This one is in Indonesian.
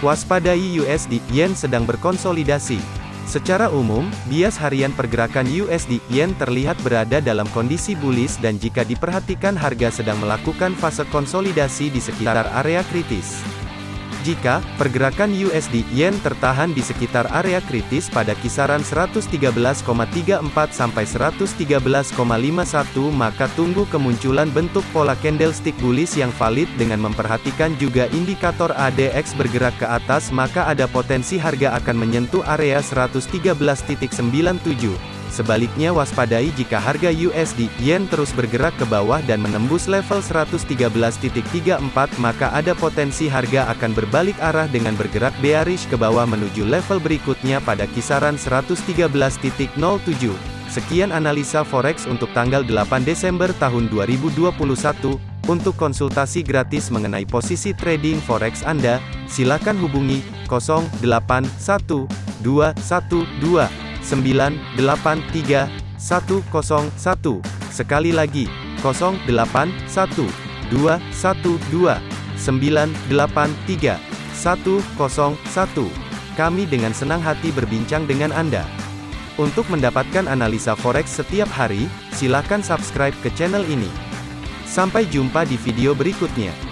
Waspadai USD Yen sedang berkonsolidasi. Secara umum, bias harian pergerakan USD Yen terlihat berada dalam kondisi bullish dan jika diperhatikan harga sedang melakukan fase konsolidasi di sekitar area kritis. Jika pergerakan USD Yen tertahan di sekitar area kritis pada kisaran 113,34 sampai 113,51 maka tunggu kemunculan bentuk pola candlestick bullish yang valid dengan memperhatikan juga indikator ADX bergerak ke atas maka ada potensi harga akan menyentuh area 113.97. Sebaliknya waspadai jika harga USD Yen terus bergerak ke bawah dan menembus level 113.34 maka ada potensi harga akan berbalik arah dengan bergerak bearish ke bawah menuju level berikutnya pada kisaran 113.07. Sekian analisa forex untuk tanggal 8 Desember tahun 2021. Untuk konsultasi gratis mengenai posisi trading forex Anda, silakan hubungi 081212 983 101. Sekali lagi, 081 212 983 101. Kami dengan senang hati berbincang dengan Anda. Untuk mendapatkan analisa forex setiap hari, silakan subscribe ke channel ini. Sampai jumpa di video berikutnya.